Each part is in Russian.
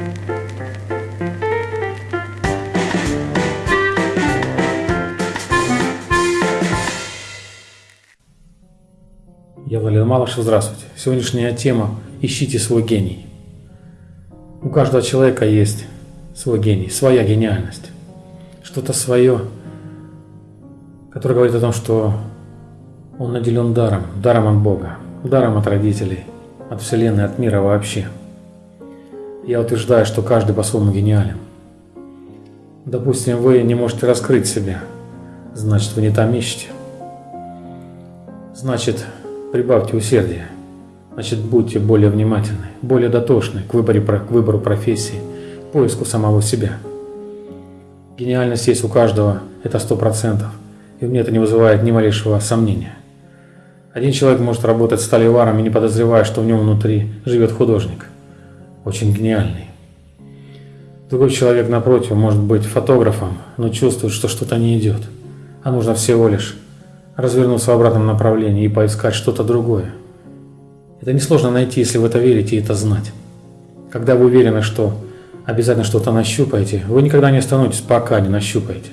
Я Валерий Малышев, здравствуйте. Сегодняшняя тема «Ищите свой гений». У каждого человека есть свой гений, своя гениальность. Что-то свое, которое говорит о том, что он наделен даром, даром от Бога, даром от родителей, от Вселенной, от мира вообще. Я утверждаю, что каждый по-своему гениален. Допустим, вы не можете раскрыть себя, значит, вы не там ищете. Значит, Прибавьте усердия. Значит, будьте более внимательны, более дотошны к, выборе, к выбору профессии, поиску самого себя. Гениальность есть у каждого, это сто процентов, и мне это не вызывает ни малейшего сомнения. Один человек может работать сталеваром и не подозревая, что в нем внутри живет художник, очень гениальный. Другой человек, напротив, может быть фотографом, но чувствует, что что-то не идет, а нужно всего лишь развернуться в обратном направлении и поискать что-то другое. Это несложно найти, если в это верите и это знать. Когда вы уверены, что обязательно что-то нащупаете, вы никогда не остановитесь, пока не нащупаете.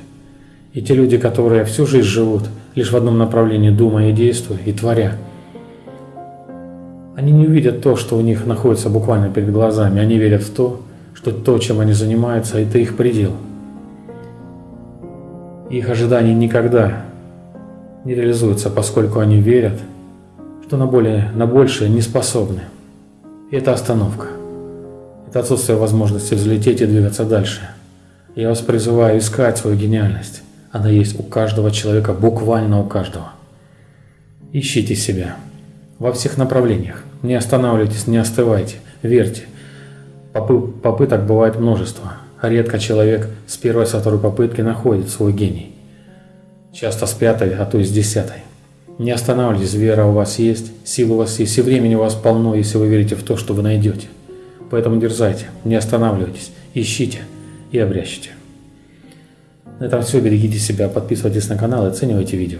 И те люди, которые всю жизнь живут лишь в одном направлении, думая и действуя, и творя, они не увидят то, что у них находится буквально перед глазами. Они верят в то, что то, чем они занимаются, это их предел. Их ожидания никогда не реализуются, поскольку они верят, что на, более, на большее не способны. И это остановка. Это отсутствие возможности взлететь и двигаться дальше. Я вас призываю искать свою гениальность. Она есть у каждого человека, буквально у каждого. Ищите себя во всех направлениях. Не останавливайтесь, не остывайте, верьте. Попыток бывает множество. Редко человек с первой, со второй попытки находит свой гений часто с пятой, а то и с десятой. Не останавливайтесь, вера у вас есть, сила у вас есть, и времени у вас полно, если вы верите в то, что вы найдете. Поэтому дерзайте, не останавливайтесь, ищите и обрящите. На этом все, берегите себя, подписывайтесь на канал и оценивайте видео.